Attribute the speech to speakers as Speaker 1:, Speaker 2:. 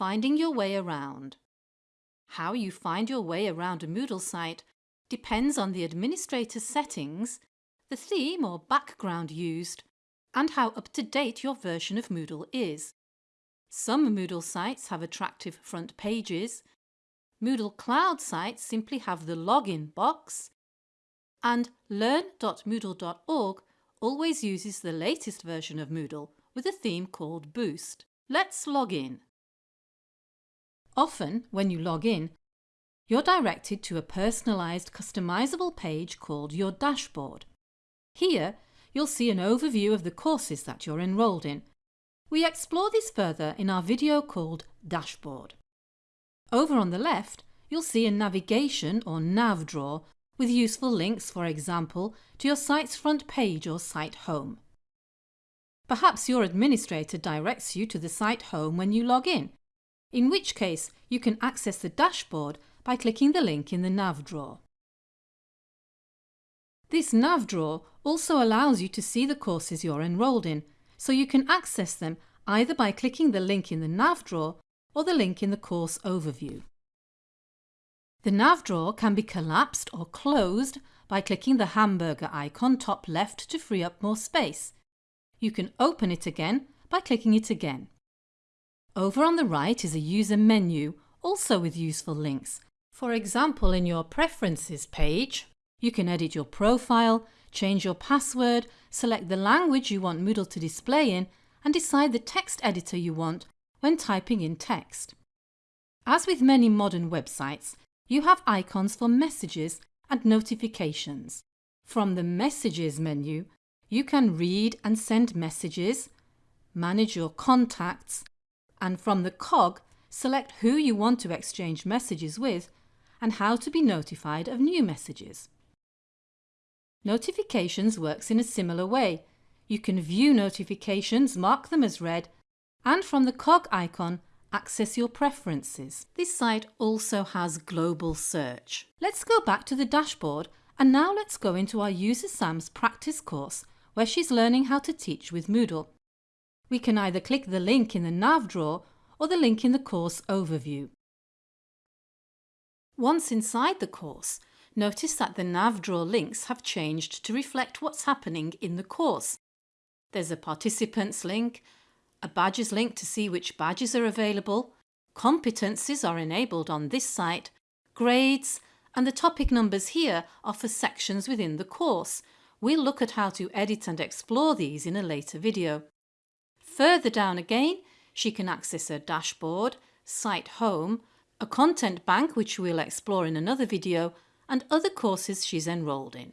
Speaker 1: Finding your way around. How you find your way around a Moodle site depends on the administrator's settings, the theme or background used, and how up-to-date your version of Moodle is. Some Moodle sites have attractive front pages, Moodle Cloud sites simply have the login box, and learn.moodle.org always uses the latest version of Moodle with a theme called Boost. Let's log in. Often, when you log in, you're directed to a personalised customizable page called your dashboard. Here, you'll see an overview of the courses that you're enrolled in. We explore this further in our video called Dashboard. Over on the left, you'll see a navigation or nav drawer with useful links, for example, to your site's front page or site home. Perhaps your administrator directs you to the site home when you log in, in which case you can access the dashboard by clicking the link in the nav drawer. This nav drawer also allows you to see the courses you're enrolled in, so you can access them either by clicking the link in the nav drawer or the link in the course overview. The nav drawer can be collapsed or closed by clicking the hamburger icon top left to free up more space. You can open it again by clicking it again. Over on the right is a user menu, also with useful links. For example, in your Preferences page, you can edit your profile, change your password, select the language you want Moodle to display in and decide the text editor you want when typing in text. As with many modern websites, you have icons for messages and notifications. From the Messages menu, you can read and send messages, manage your contacts, and from the cog, select who you want to exchange messages with and how to be notified of new messages. Notifications works in a similar way. You can view notifications, mark them as read, and from the cog icon, access your preferences. This site also has global search. Let's go back to the dashboard and now let's go into our user Sam's practice course where she's learning how to teach with Moodle. We can either click the link in the nav drawer or the link in the course overview. Once inside the course, notice that the nav drawer links have changed to reflect what's happening in the course. There's a participants link, a badges link to see which badges are available, competencies are enabled on this site, grades, and the topic numbers here are for sections within the course. We'll look at how to edit and explore these in a later video. Further down again, she can access her dashboard, site home, a content bank which we'll explore in another video, and other courses she's enrolled in.